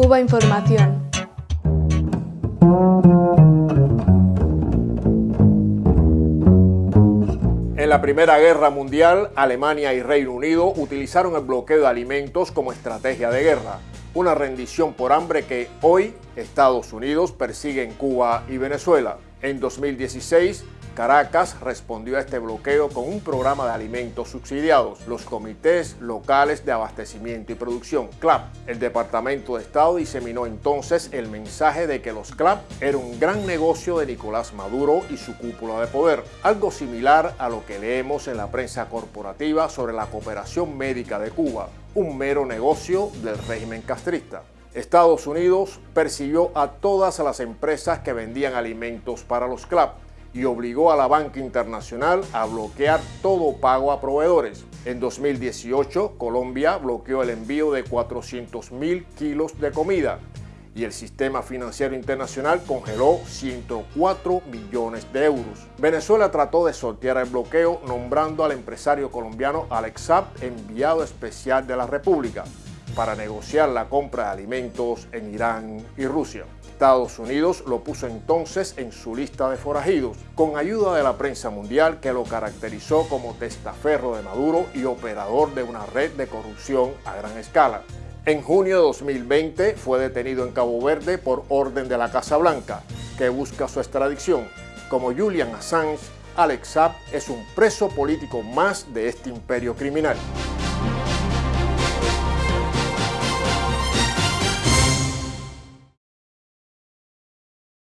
Cuba Información. En la Primera Guerra Mundial, Alemania y Reino Unido utilizaron el bloqueo de alimentos como estrategia de guerra, una rendición por hambre que hoy Estados Unidos persigue en Cuba y Venezuela. En 2016, Caracas respondió a este bloqueo con un programa de alimentos subsidiados, los Comités Locales de Abastecimiento y Producción, CLAP. El Departamento de Estado diseminó entonces el mensaje de que los CLAP era un gran negocio de Nicolás Maduro y su cúpula de poder, algo similar a lo que leemos en la prensa corporativa sobre la cooperación médica de Cuba, un mero negocio del régimen castrista. Estados Unidos persiguió a todas las empresas que vendían alimentos para los CLAP, y obligó a la banca internacional a bloquear todo pago a proveedores. En 2018, Colombia bloqueó el envío de 400 mil kilos de comida y el sistema financiero internacional congeló 104 millones de euros. Venezuela trató de sortear el bloqueo nombrando al empresario colombiano Alex enviado especial de la República para negociar la compra de alimentos en Irán y Rusia. Estados Unidos lo puso entonces en su lista de forajidos, con ayuda de la prensa mundial que lo caracterizó como testaferro de Maduro y operador de una red de corrupción a gran escala. En junio de 2020 fue detenido en Cabo Verde por orden de la Casa Blanca, que busca su extradición. Como Julian Assange, Alex Saab es un preso político más de este imperio criminal.